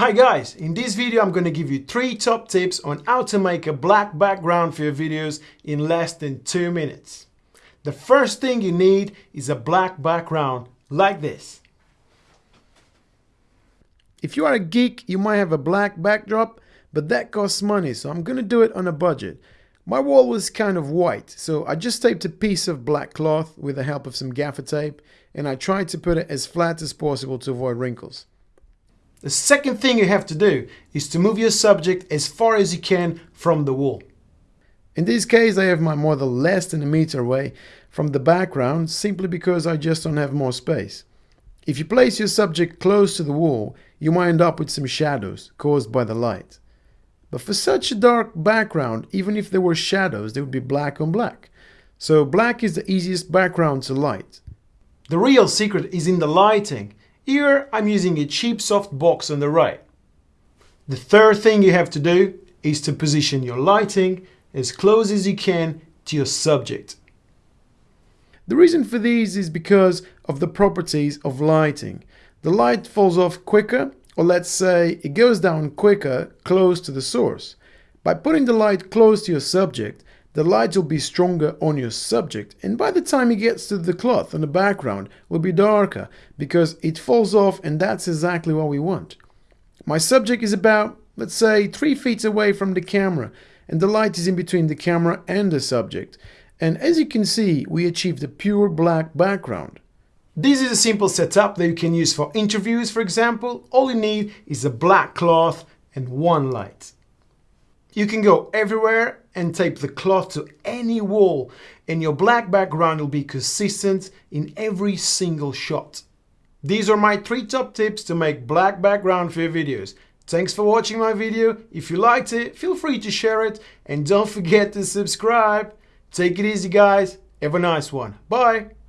Hi guys, in this video I'm going to give you three top tips on how to make a black background for your videos in less than two minutes. The first thing you need is a black background like this. If you are a geek, you might have a black backdrop, but that costs money, so I'm going to do it on a budget. My wall was kind of white, so I just taped a piece of black cloth with the help of some gaffer tape, and I tried to put it as flat as possible to avoid wrinkles. The second thing you have to do is to move your subject as far as you can from the wall. In this case, I have my model less than a meter away from the background simply because I just don't have more space. If you place your subject close to the wall, you might end up with some shadows caused by the light. But for such a dark background, even if there were shadows, they would be black on black. So black is the easiest background to light. The real secret is in the lighting. Here I'm using a cheap soft box on the right. The third thing you have to do is to position your lighting as close as you can to your subject. The reason for these is because of the properties of lighting. The light falls off quicker, or let's say it goes down quicker close to the source. By putting the light close to your subject, the light will be stronger on your subject and by the time it gets to the cloth on the background will be darker because it falls off and that's exactly what we want. My subject is about, let's say, 3 feet away from the camera and the light is in between the camera and the subject. And as you can see, we achieved a pure black background. This is a simple setup that you can use for interviews, for example. All you need is a black cloth and one light. You can go everywhere and tape the cloth to any wall and your black background will be consistent in every single shot. These are my three top tips to make black background for your videos. Thanks for watching my video. If you liked it, feel free to share it and don't forget to subscribe. Take it easy guys. Have a nice one. Bye.